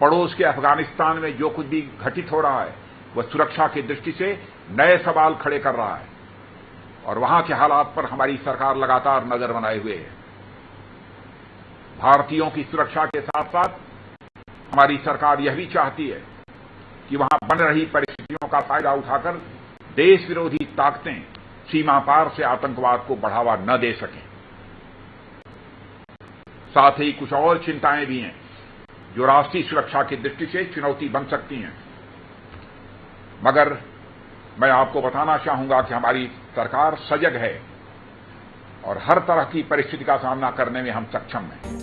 पड़ोस के अफ़गानिस्तान में जो कुछ भी घटित हो रहा है, वह सुरक्षा की दृष्टि से नए सवाल खड़े कर रहा है। और वहाँ के हालात पर हमारी सरकार लगातार नज़र बनाए हुए है। भारतीयों की सुरक्षा के साथ साथ हमारी सरकार यह भी चाहती है कि वहाँ बन रही परिस्थितियों का फ़ायदा उठाकर देश विरोधी ताकतें सीमा पार से आतंकवाद को बढ़ावा न दे सकें। साथ ही कुछ और चिंताएँ भी हैं। जो राष्ट्रीय सुरक्षा की दृष्टि से चुनौती बन सकती हैं। मगर मैं आपको बताना चाहूँगा कि हमारी सरकार सजग है और हर तरह की परिस्थिति का सामना करने में हम सक्षम हैं।